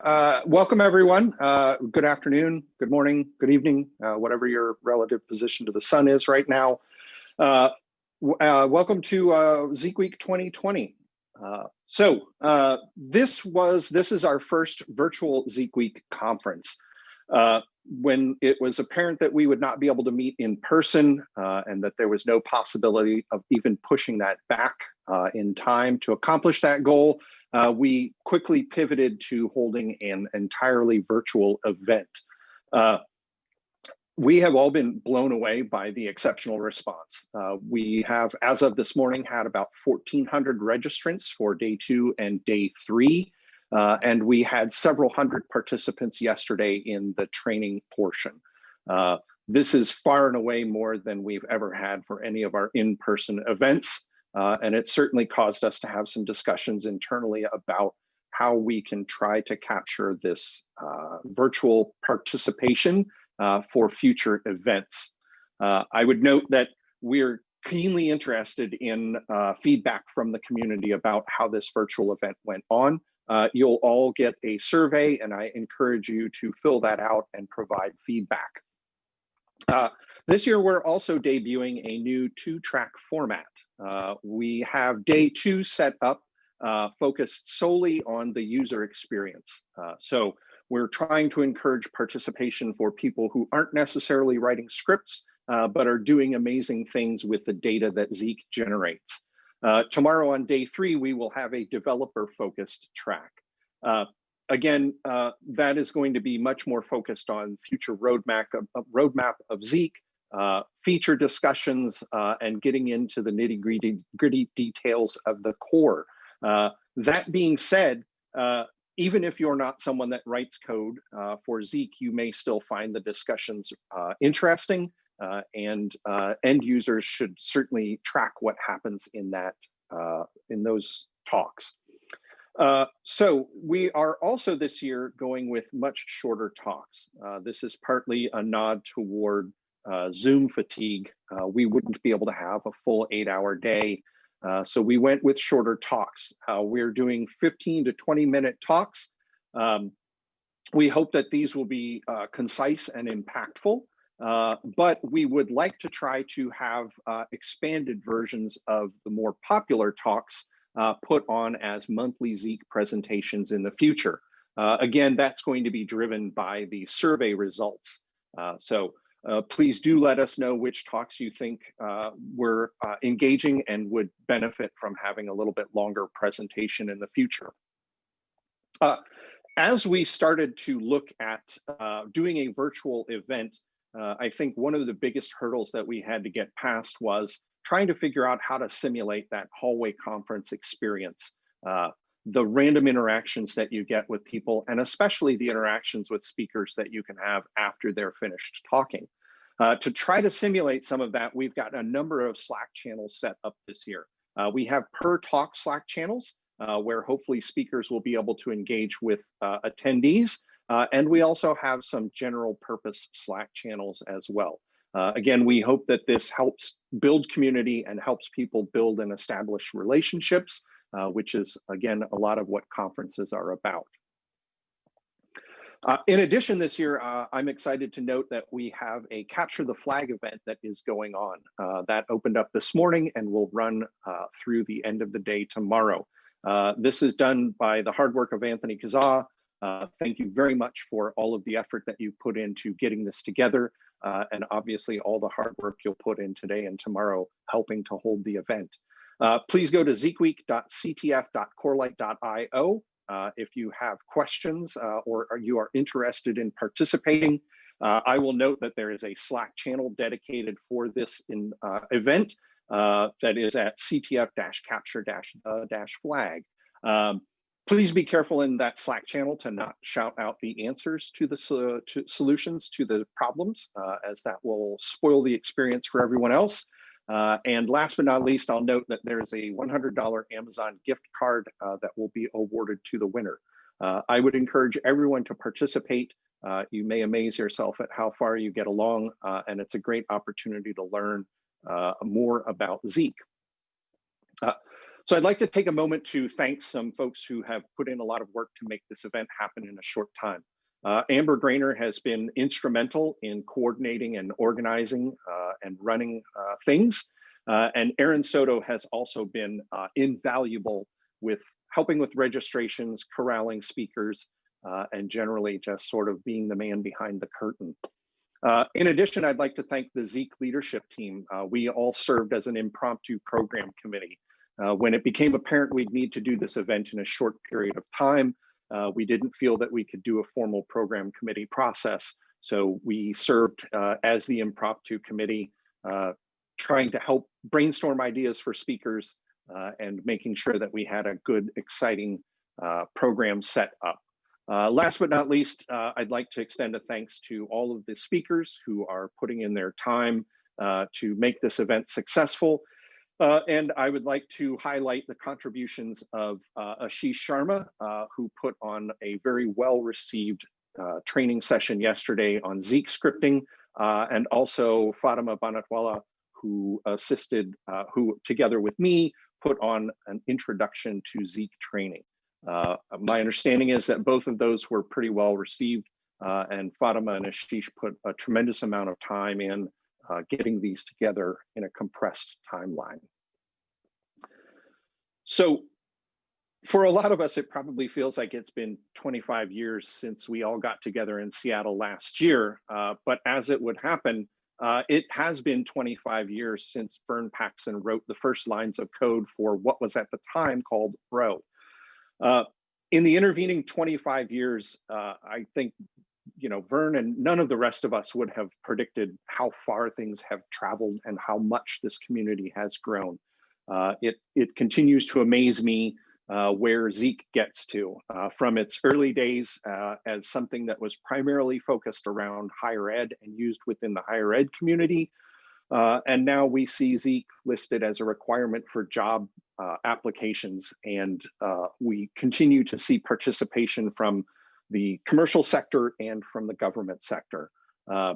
Uh, welcome everyone. Uh, good afternoon, good morning, good evening, uh, whatever your relative position to the sun is right now. Uh, uh, welcome to uh, Zeek Week 2020. so this was this is our first virtual Zeek Week conference. when it was apparent that we would not be able to meet in person and that there was no possibility of even pushing that back in time to accomplish that goal, uh, we quickly pivoted to holding an entirely virtual event. Uh, we have all been blown away by the exceptional response. Uh, we have, as of this morning, had about 1,400 registrants for day two and day three. Uh, and we had several hundred participants yesterday in the training portion. Uh, this is far and away more than we've ever had for any of our in-person events. Uh, and it certainly caused us to have some discussions internally about how we can try to capture this uh, virtual participation uh, for future events. Uh, I would note that we're keenly interested in uh, feedback from the community about how this virtual event went on. Uh, you'll all get a survey and I encourage you to fill that out and provide feedback. This year, we're also debuting a new two-track format. Uh, we have day two set up uh, focused solely on the user experience. Uh, so we're trying to encourage participation for people who aren't necessarily writing scripts, uh, but are doing amazing things with the data that Zeek generates. Uh, tomorrow on day three, we will have a developer-focused track. Uh, again, uh, that is going to be much more focused on future roadmap of, roadmap of Zeek, uh, feature discussions uh, and getting into the nitty gritty, gritty details of the core. Uh, that being said, uh, even if you're not someone that writes code uh, for Zeek, you may still find the discussions interesting and end users should certainly track what happens in that in those talks. Uh, so we are also this year going with much shorter talks. Uh, this is partly a nod toward uh, Zoom fatigue, uh, we wouldn't be able to have a full eight hour day. Uh, so we went with shorter talks. Uh, we're doing 15 to 20 minute talks. Um, we hope that these will be uh, concise and impactful, uh, but we would like to try to have expanded versions of the more popular talks put on as monthly Zeek presentations in the future. again, that's going to be driven by the survey results. so uh, please do let us know which talks you think uh, were uh, engaging and would benefit from having a little bit longer presentation in the future. Uh, as we started to look at uh, doing a virtual event, uh, I think one of the biggest hurdles that we had to get past was trying to figure out how to simulate that hallway conference experience the random interactions that you get with people, and especially the interactions with speakers that you can have after they're finished talking. Uh, to try to simulate some of that, we've got a number of Slack channels set up this year. Uh, we have per talk Slack channels uh, where hopefully speakers will be able to engage with uh, attendees. Uh, and we also have some general purpose Slack channels as well. Uh, again, we hope that this helps build community and helps people build and establish relationships uh, which is, again, a lot of what conferences are about. Uh, in addition, this year, uh, I'm excited to note that we have a Capture the Flag event that is going on. Uh, that opened up this morning and will run uh, through the end of the day tomorrow. Uh, this is done by the hard work of Anthony Kasza. thank you very much for all of the effort that you put into getting this together, and obviously all the hard work you'll put in today and tomorrow helping to hold the event. Uh, please go to zeekweek.ctf.corelight.io uh, if you have questions uh, or, you are interested in participating. Uh, I will note that there is a Slack channel dedicated for this in, uh, event uh, that is at ctf-capture-flag. Um, please be careful in that Slack channel to not shout out the answers to the to solutions to the problems, as that will spoil the experience for everyone else. Uh, and last but not least, I'll note that there is a $100 Amazon gift card uh, that will be awarded to the winner. Uh, I would encourage everyone to participate. Uh, you may amaze yourself at how far you get along, uh, and it's a great opportunity to learn more about Zeek. So I'd like to take a moment to thank some folks who have put in a lot of work to make this event happen in a short time. Uh, Amber Graner has been instrumental in coordinating and organizing uh, and running uh, things. Uh, and Aaron Soto has also been uh, invaluable with helping with registrations, corralling speakers, uh, and generally just sort of being the man behind the curtain. in addition, I'd like to thank the Zeek leadership team. we all served as an impromptu program committee. when it became apparent we'd need to do this event in a short period of time, uh, we didn't feel that we could do a formal program committee process. So we served uh, as the impromptu committee, uh, trying to help brainstorm ideas for speakers uh, and making sure that we had a good, exciting uh, program set up. Uh, last but not least, I'd like to extend a thanks to all of the speakers who are putting in their time to make this event successful uh, and I would like to highlight the contributions of uh, Ashish Sharma, uh, who put on a very well-received uh, training session yesterday on Zeek scripting, uh, and also Fatima Banatwala, who assisted, uh, who together with me, put on an introduction to Zeek training. my understanding is that both of those were pretty well received, and Fatima and Ashish put a tremendous amount of time in uh, getting these together in a compressed timeline. So for a lot of us, it probably feels like it's been 25 years since we all got together in Seattle last year. Uh, but as it would happen, uh, it has been 25 years since Vern Paxson wrote the first lines of code for what was at the time called Bro. Uh, in the intervening 25 years, uh, I think you know, Vern and none of the rest of us would have predicted how far things have traveled and how much this community has grown. Uh, it, it continues to amaze me uh, where Zeek gets to uh, from its early days uh, as something that was primarily focused around higher ed and used within the higher ed community. Uh, and now we see Zeek listed as a requirement for job uh, applications. And we continue to see participation from the commercial sector and from the government sector. Uh,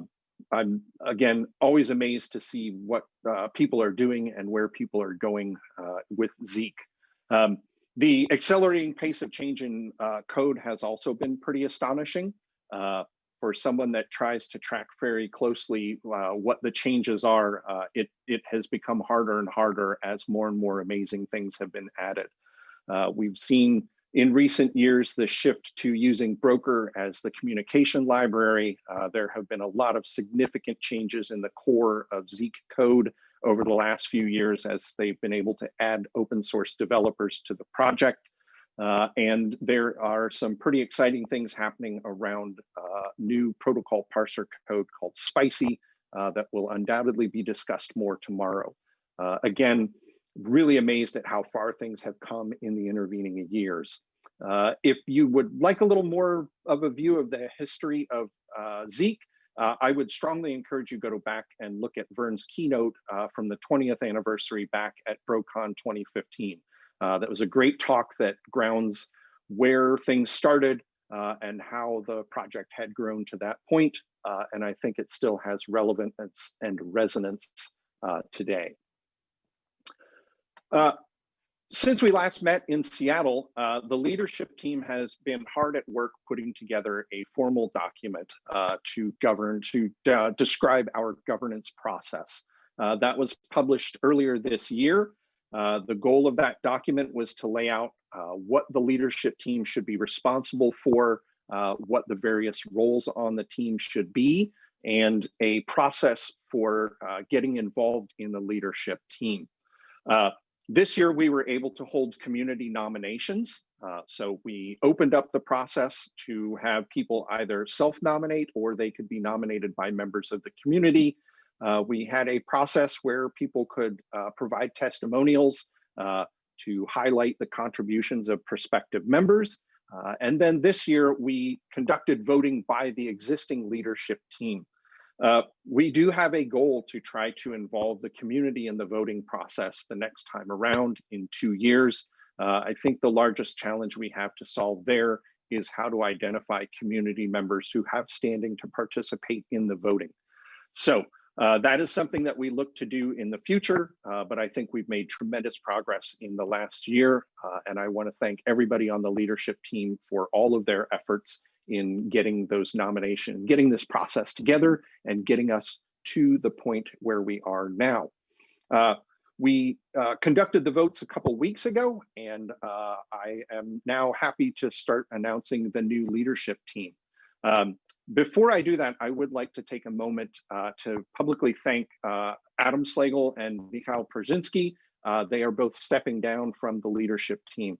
I'm again always amazed to see what uh, people are doing and where people are going uh, with Zeek. Um, the accelerating pace of change in uh, code has also been pretty astonishing. Uh, for someone that tries to track very closely uh, what the changes are, it, it has become harder and harder as more and more amazing things have been added. we've seen in recent years, the shift to using Broker as the communication library, uh, there have been a lot of significant changes in the core of Zeek code over the last few years as they've been able to add open source developers to the project. Uh, and there are some pretty exciting things happening around uh, new protocol parser code called Spicy uh, that will undoubtedly be discussed more tomorrow. Uh, again, really amazed at how far things have come in the intervening years. Uh, if you would like a little more of a view of the history of uh, Zeek, uh, I would strongly encourage you go to back and look at Vern's keynote uh, from the 20th anniversary back at BroCon 2015. Uh, that was a great talk that grounds where things started uh, and how the project had grown to that point. and I think it still has relevance and resonance today. Uh, since we last met in Seattle, uh, the leadership team has been hard at work putting together a formal document uh, to govern, to uh, describe our governance process. Uh, that was published earlier this year. Uh, the goal of that document was to lay out what the leadership team should be responsible for, what the various roles on the team should be, and a process for getting involved in the leadership team. Uh, this year, we were able to hold community nominations. Uh, so we opened up the process to have people either self-nominate or they could be nominated by members of the community. Uh, we had a process where people could uh, provide testimonials uh, to highlight the contributions of prospective members. Uh, and then this year, we conducted voting by the existing leadership team. Uh, we do have a goal to try to involve the community in the voting process the next time around in two years. Uh, I think the largest challenge we have to solve there is how to identify community members who have standing to participate in the voting. So Uh, that is something that we look to do in the future, uh, but I think we've made tremendous progress in the last year. Uh, and I want to thank everybody on the leadership team for all of their efforts in getting those nominations, getting this process together and getting us to the point where we are now. Uh, we uh, conducted the votes a couple weeks ago, and uh, I am now happy to start announcing the new leadership team. Um, before I do that, I would like to take a moment uh, to publicly thank uh, Adam Slagell and Mikhail Purzynski. Uh, they are both stepping down from the leadership team.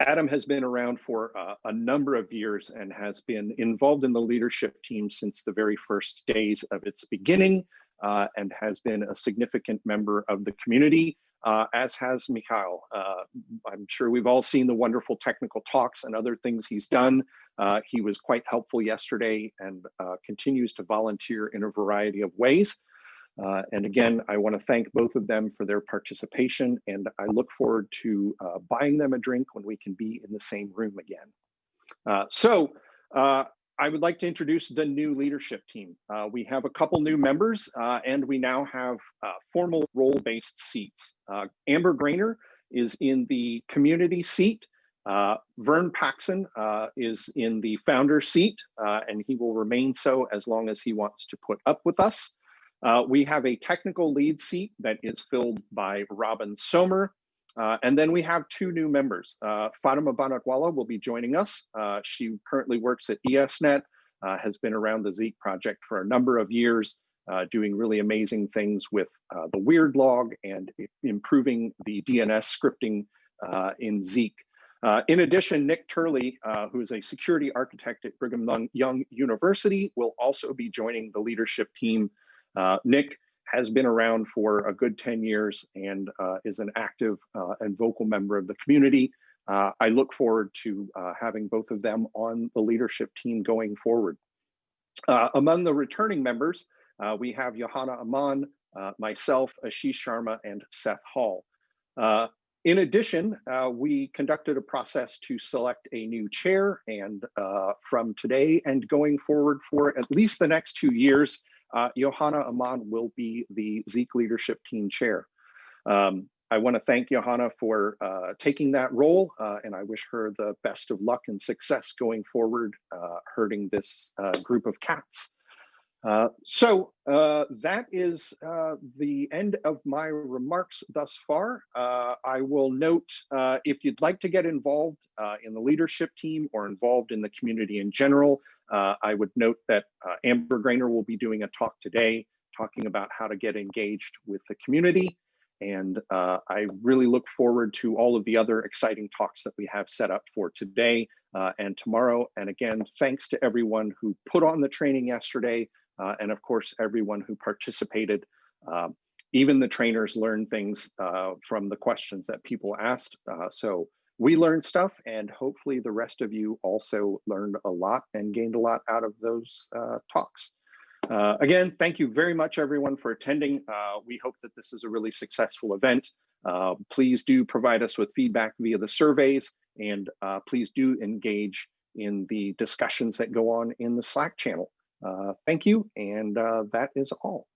Adam has been around for uh, a number of years and has been involved in the leadership team since the very first days of its beginning uh, and has been a significant member of the community, uh, as has Mikhail. Uh, I'm sure we've all seen the wonderful technical talks and other things he's done. Uh, he was quite helpful yesterday and uh, continues to volunteer in a variety of ways. Uh, and again, I want to thank both of them for their participation, and I look forward to uh, buying them a drink when we can be in the same room again. Uh, so uh, I would like to introduce the new leadership team. Uh, we have a couple new members, uh, and we now have formal role-based seats. Amber Graner is in the community seat. Vern Paxson is in the founder seat, and he will remain so as long as he wants to put up with us. Uh, we have a technical lead seat that is filled by Robin Sommer. Uh, and then we have two new members. Uh, Fatima Banatwala will be joining us. Uh, she currently works at ESNet, uh, has been around the Zeek project for a number of years, uh, doing really amazing things with the weird log and improving the DNS scripting in Zeek. in addition, Nick Turley, who is a security architect at Brigham Young University, will also be joining the leadership team uh, Nick has been around for a good 10 years and uh, is an active uh, and vocal member of the community. Uh, I look forward to uh, having both of them on the leadership team going forward. Uh, among the returning members, we have Johanna Amann, myself, Ashish Sharma, and Seth Hall. In addition, we conducted a process to select a new chair and from today and going forward for at least the next two years, uh, Johanna Amann will be the Zeek leadership team chair. Um, I want to thank Johanna for uh, taking that role, uh, and I wish her the best of luck and success going forward, uh, herding this uh, group of cats. Uh, so uh, that is uh, the end of my remarks thus far. Uh, I will note if you'd like to get involved in the leadership team or involved in the community in general, I would note that Amber Graner will be doing a talk today talking about how to get engaged with the community. And uh, I really look forward to all of the other exciting talks that we have set up for today uh, and tomorrow. And again, thanks to everyone who put on the training yesterday, uh, and of course, everyone who participated. Um, even the trainers learned things uh, from the questions that people asked. Uh, so we learned stuff and hopefully the rest of you also learned a lot and gained a lot out of those uh, talks. Uh, again, thank you very much everyone for attending. Uh, we hope that this is a really successful event. please do provide us with feedback via the surveys and please do engage in the discussions that go on in the Slack channel. Uh, thank you, and uh, that is all.